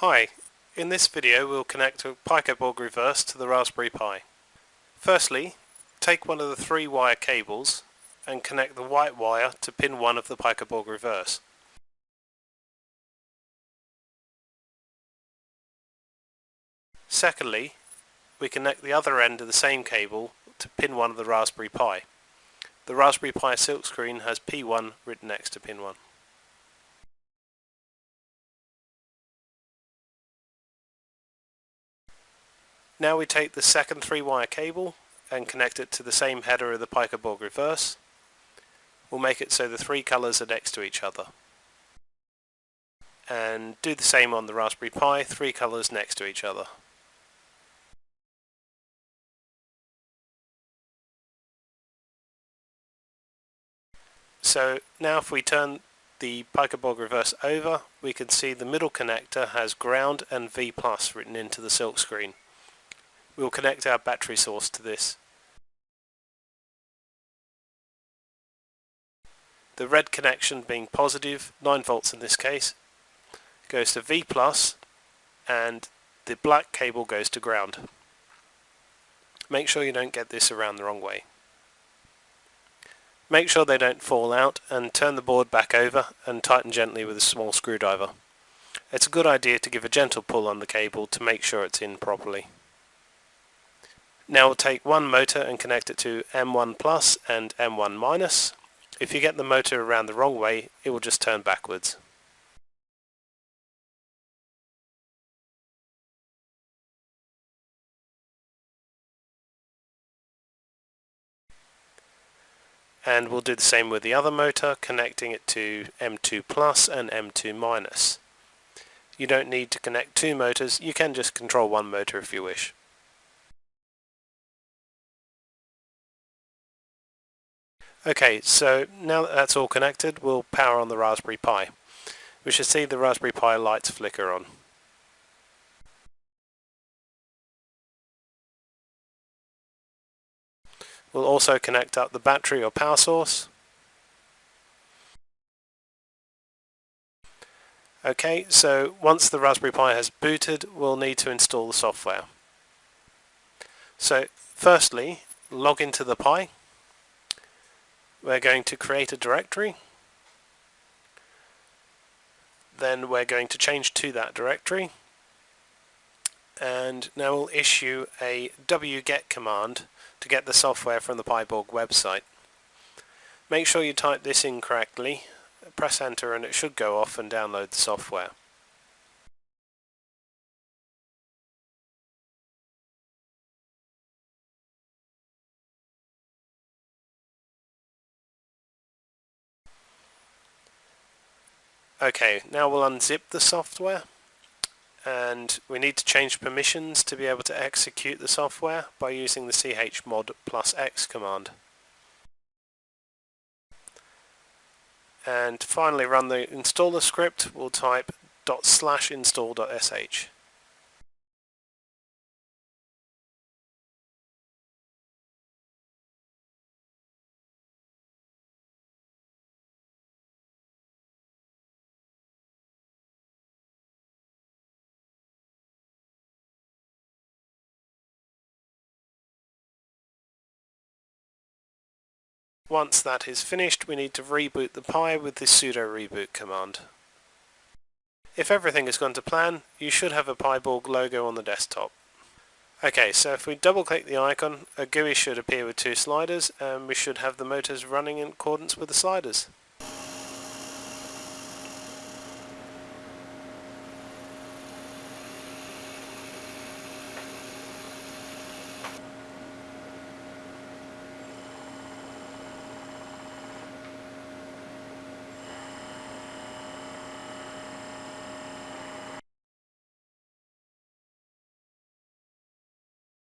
Hi, in this video we'll connect a PicoBorg reverse to the Raspberry Pi. Firstly, take one of the three wire cables and connect the white wire to pin 1 of the PicoBorg reverse. Secondly, we connect the other end of the same cable to pin 1 of the Raspberry Pi. The Raspberry Pi silkscreen has P1 written next to pin 1. Now we take the second three wire cable and connect it to the same header of the PicoBorg reverse. We'll make it so the three colours are next to each other. And do the same on the Raspberry Pi, three colours next to each other. So now if we turn the PicoBorg reverse over, we can see the middle connector has ground and V plus written into the silk screen. We will connect our battery source to this. The red connection being positive, 9 volts in this case, goes to V plus and the black cable goes to ground. Make sure you don't get this around the wrong way. Make sure they don't fall out and turn the board back over and tighten gently with a small screwdriver. It's a good idea to give a gentle pull on the cable to make sure it's in properly. Now we'll take one motor and connect it to M1 plus and M1 minus. If you get the motor around the wrong way, it will just turn backwards. And we'll do the same with the other motor, connecting it to M2 plus and M2 minus. You don't need to connect two motors, you can just control one motor if you wish. Okay, so now that that's all connected, we'll power on the Raspberry Pi. We should see the Raspberry Pi lights flicker on. We'll also connect up the battery or power source. Okay, so once the Raspberry Pi has booted, we'll need to install the software. So firstly, log into the Pi we're going to create a directory then we're going to change to that directory and now we'll issue a wget command to get the software from the PiBorg website. Make sure you type this in correctly, press enter and it should go off and download the software. Okay, now we'll unzip the software and we need to change permissions to be able to execute the software by using the chmod plus x command. And finally run the installer script, we'll type dot slash install.sh. Once that is finished, we need to reboot the Pi with the sudo reboot command. If everything has gone to plan, you should have a PiBorg logo on the desktop. Okay, so if we double click the icon, a GUI should appear with two sliders and we should have the motors running in accordance with the sliders.